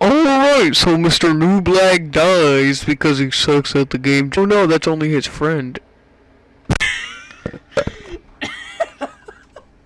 Alright, so Mr. New Black dies because he sucks at the game. Oh no, that's only his friend.